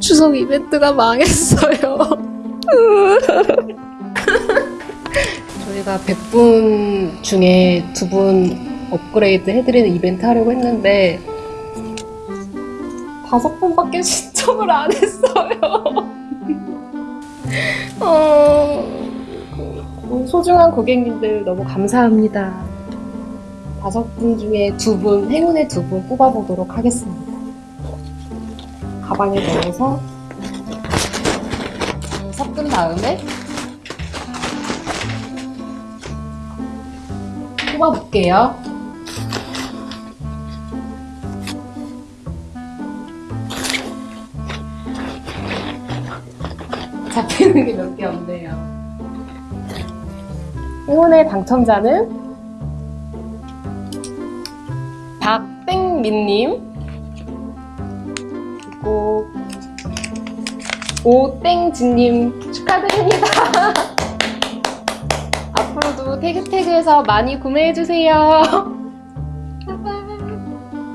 추석 이벤트가 망했어요. 저희가 100분 중에 두 분 업그레이드 해드리는 이벤트 하려고 했는데 다섯 분밖에 신청을 안 했어요. 어, 그 소중한 고객님들 너무 감사합니다. 다섯 분 중에 두 분, 행운의 두 분 뽑아보도록 하겠습니다. 가방에 넣어서 섞은 다음에 뽑아볼게요. 잡히는 게 몇 개 없네요. 행운의 당첨자는 박땡민님 그리고 오땡진님 축하드립니다. 앞으로도 태그태그에서 많이 구매해주세요.